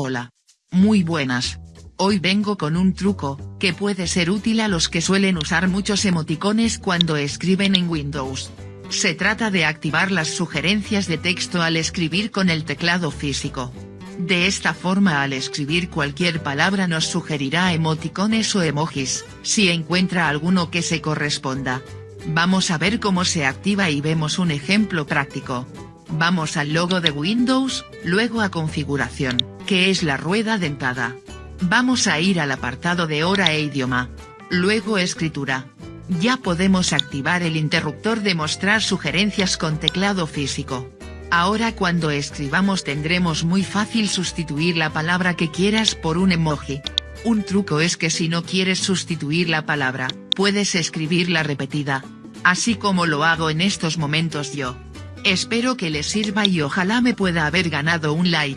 Hola. Muy buenas. Hoy vengo con un truco, que puede ser útil a los que suelen usar muchos emoticones cuando escriben en Windows. Se trata de activar las sugerencias de texto al escribir con el teclado físico. De esta forma al escribir cualquier palabra nos sugerirá emoticones o emojis, si encuentra alguno que se corresponda. Vamos a ver cómo se activa y vemos un ejemplo práctico. Vamos al logo de Windows, luego a configuración, que es la rueda dentada. Vamos a ir al apartado de hora e idioma. Luego escritura. Ya podemos activar el interruptor de mostrar sugerencias con teclado físico. Ahora cuando escribamos tendremos muy fácil sustituir la palabra que quieras por un emoji. Un truco es que si no quieres sustituir la palabra, puedes escribirla repetida. Así como lo hago en estos momentos yo. Espero que les sirva y ojalá me pueda haber ganado un like.